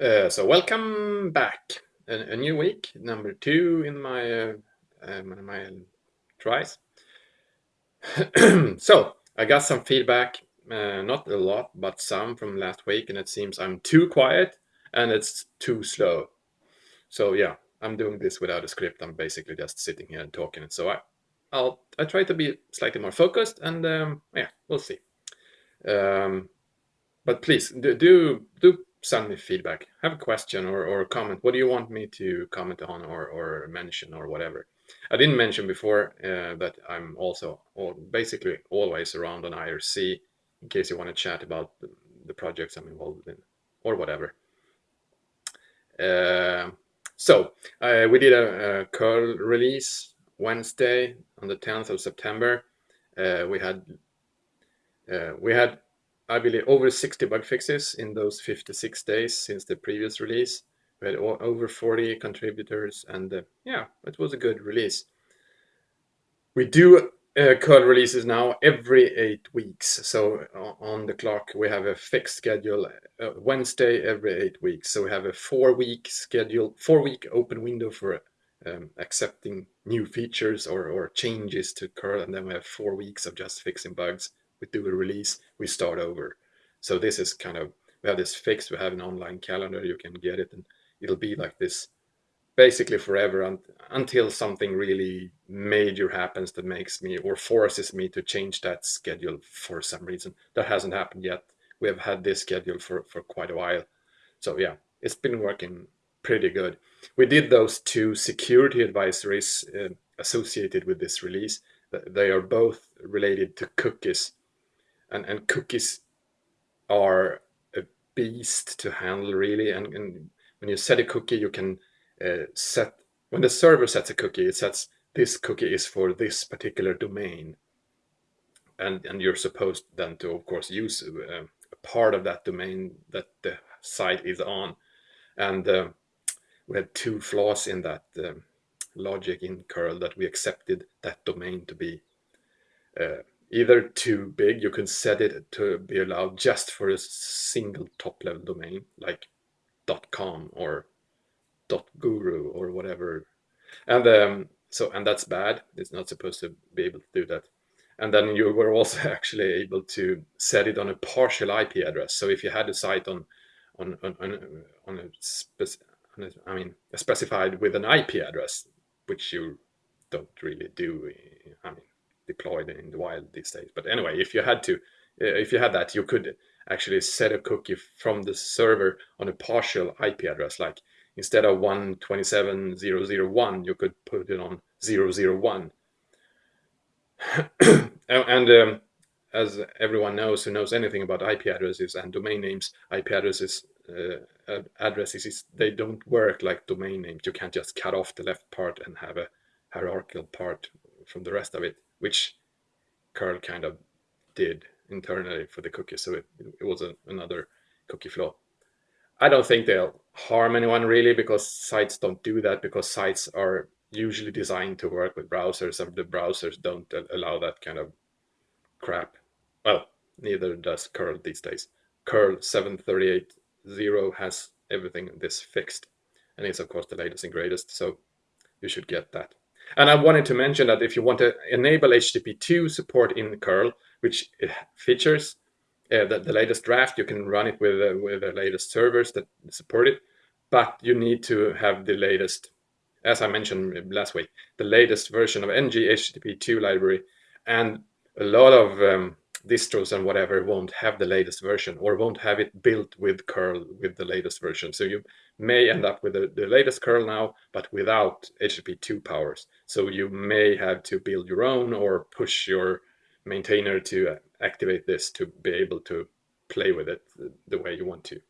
Uh, so welcome back. A, a, new week, number two in my uh, um, my tries. so I got some feedback, uh, not a lot, but some from last week, and it seems I'm too quiet and it's too slow. So yeah, I'm doing this without a script. I'm basically just sitting here and talking. So I, I'll I try to be slightly more focused, and um, yeah, we'll see. Um, but please do do, do send me feedback. Have a question or, or a comment. What do you want me to comment on or, or mention or whatever? I didn't mention before uh, that I'm also all, basically always around on IRC in case you want to chat about the, the projects I'm involved in or whatever. Uh, so uh, we did a, a, curl release Wednesday on the 10th of September. Uh, we had uh, we had I believe, over 60 bug fixes in those 56 days since the previous release. We had over 40 contributors, and uh, yeah, it was a good release. We do uh, curl releases now every eight weeks. So on the clock, we have a fixed schedule uh, Wednesday every eight weeks. So we have a four week schedule, four week open window for um, accepting new features or, or changes to curl. And then we have four weeks of just fixing bugs we do a release, we start over. So this is kind of, we have this fixed, we have an online calendar, you can get it and it'll be like this basically forever un until something really major happens that makes me or forces me to change that schedule for some reason. That hasn't happened yet. We have had this schedule for, for quite a while. So yeah, it's been working pretty good. We did those two security advisories uh, associated with this release. They are both related to cookies and and cookies are a beast to handle really. And, and when you set a cookie you can uh, set when the server sets a cookie it sets this cookie is for this particular domain. And and you're supposed then to of course use uh, a part of that domain that the site is on. And uh, we had two flaws in that um, logic in curl that we accepted that domain to be uh, either too big, you can set it to be allowed just for a single top level domain like .com or .guru or whatever. And um, so, and that's bad. It's not supposed to be able to do that. And then you were also actually able to set it on a partial IP address. So if you had a site on on on on, on a, spec, on a I mean specified with an IP address, which you don't really do. I mean, deployed in the wild these days. But anyway, if you had to, uh, if you had that, you could actually set a cookie from the server on a partial IP address. Like instead of 127.0.0.1, you could put it on 0.0.1. and um, as everyone knows who knows anything about IP addresses and domain names, IP addresses uh, addresses they don't work like domain names. You can't just cut off the left part and have a hierarchical part from the rest of it which curl kind of did internally for the cookie. So it, it was a, another cookie flaw. I don't think they'll harm anyone really because sites don't do that because sites are usually designed to work with browsers and the browsers don't allow that kind of crap. Well, neither does curl these days. Curl 738.0 has everything this fixed and it's of course the latest and greatest so you should get that. And I wanted to mention that if you want to enable HTTP2 support in curl, which it features uh, the, the, latest draft, you can run it with, uh, with the latest servers that support it, but you need to have the latest, as I mentioned last week, the latest version of nghttp2 library. And a lot of um, distros and whatever won't have the latest version or won't have it built with curl with the latest version. So you may end up with the, the latest curl now, but without HTTP2 powers. So you may have to build your own or push your maintainer to activate this to be able to play with it the way you want to.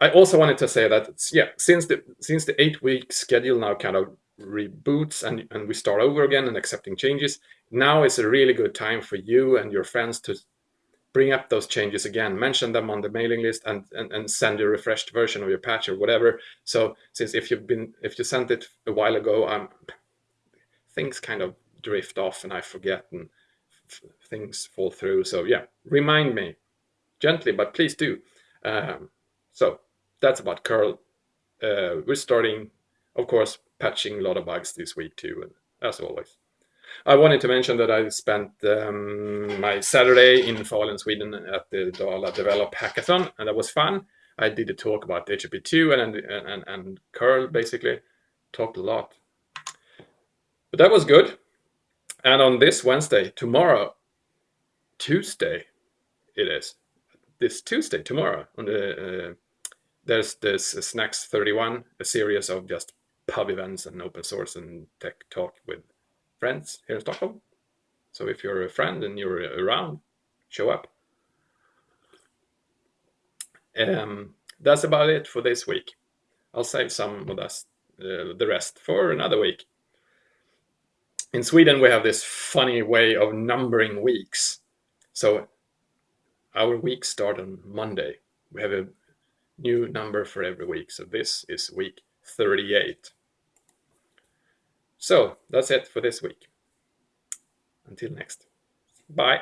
I also wanted to say that yeah, since the since the eight week schedule now kind of reboots and, and we start over again and accepting changes, now is a really good time for you and your friends to bring up those changes again, mention them on the mailing list and, and, and send a refreshed version of your patch or whatever. So since if you've been, if you sent it a while ago, um, things kind of drift off and I forget and things fall through. So yeah, remind me gently, but please do. Um, so that's about curl. Uh, we're starting, of course, patching a lot of bugs this week too, as always. I wanted to mention that I spent um, my Saturday in Falun, Sweden at the Dala Develop Hackathon, and that was fun. I did a talk about HTTP2 and, and, and, and curl, basically. Talked a lot. But that was good. And on this Wednesday, tomorrow, Tuesday, it is. This Tuesday, tomorrow, on the uh, there's this Snacks 31, a series of just pub events and open source and tech talk with friends here in Stockholm. So if you're a friend and you're around, show up. Um, that's about it for this week. I'll save some of this, uh, the rest for another week. In Sweden, we have this funny way of numbering weeks. So our weeks start on Monday. We have a new number for every week. So this is week 38. So that's it for this week. Until next. Bye.